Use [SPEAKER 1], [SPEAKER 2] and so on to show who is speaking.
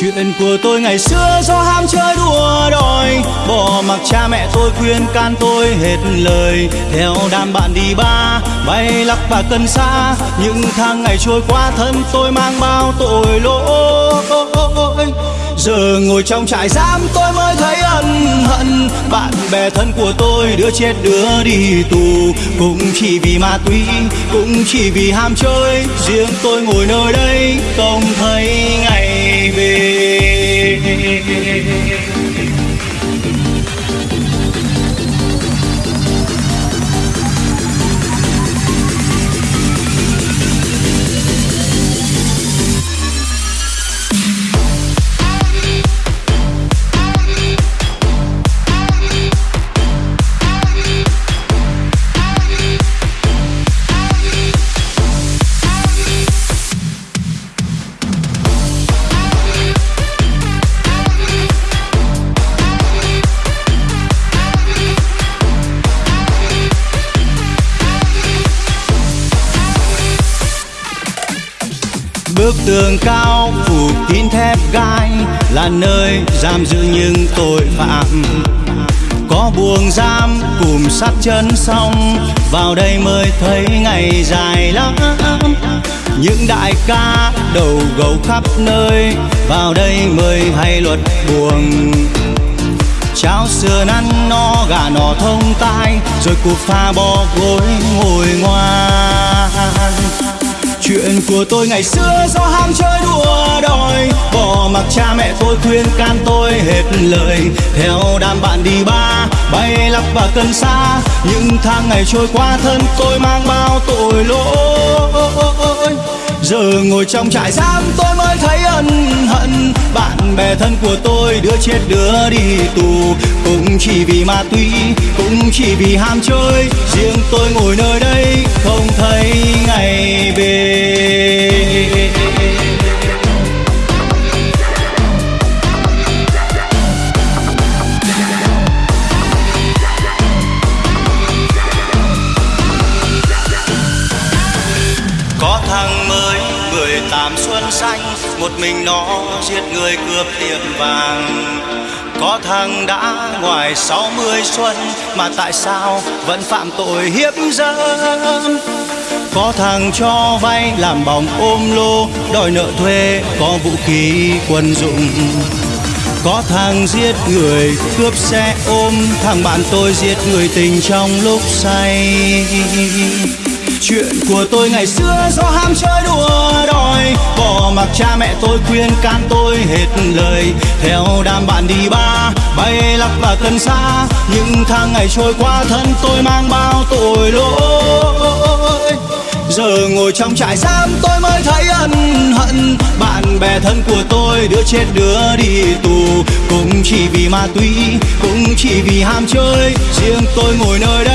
[SPEAKER 1] Chuyện của tôi ngày xưa do ham chơi đùa đòi. Bỏ mặc cha mẹ tôi khuyên can tôi hết lời. Theo đám bạn đi ba bay lắc và cân xa. Những tháng ngày trôi qua thân tôi mang bao tội lỗi. Giờ ngồi trong trại giam tôi mới thấy ân hận. Bạn bè thân của tôi đứa chết đứa đi tù. Cũng chỉ vì ma túy, cũng chỉ vì ham chơi. Riêng tôi ngồi nơi đây không thấy ngày Bức tường cao, phủ kín thép gai, Là nơi giam giữ những tội phạm. Có buồng giam cùng sát chân xong Vào đây mới thấy ngày dài lắm. Những đại ca đầu gấu khắp nơi, Vào đây mới hay luật buồng. Cháo sườn ăn no, gà nọ thông tai, Rồi cuộc pha bò gối ngồi ngoan. Chuyện của tôi ngày xưa do ham chơi đùa đòi. Bỏ mặc cha mẹ tôi khuyên can tôi hết lời. Theo đám bạn đi ba bay lắc và cân xa. Những tháng ngày trôi qua thân tôi mang bao tội lỗi. Giờ ngồi trong trại giam tôi mới thấy ân hận. Bạn bè thân của tôi đứa chết đứa đi tù. Cũng chỉ vì ma túy, cũng chỉ vì ham chơi. Riêng tôi ngồi nơi đây không thấy ngày Có thằng mới, mười tám xuân xanh, Một mình nó giết người cướp tiệm vàng. Có thằng đã ngoài sáu mươi xuân, Mà tại sao vẫn phạm tội hiếp dâm? Có thằng cho vay làm bóng ôm lô, Đòi nợ thuê, có vũ khí, quân dụng. Có thằng giết người cướp xe ôm, Thằng bạn tôi giết người tình trong lúc say. Chuyện của tôi ngày xưa do ham chơi đùa đòi. Bỏ mặc cha mẹ tôi khuyên can tôi hết lời. Theo đám bạn đi ba bay lắc và cân xa. Những tháng ngày trôi qua thân tôi mang bao tội lỗi. Giờ ngồi trong trại giam tôi mới thấy ân hận. Bạn bè thân của tôi đứa chết đứa đi tù. Cũng chỉ vì ma túy, cũng chỉ vì ham chơi. Riêng tôi ngồi nơi đây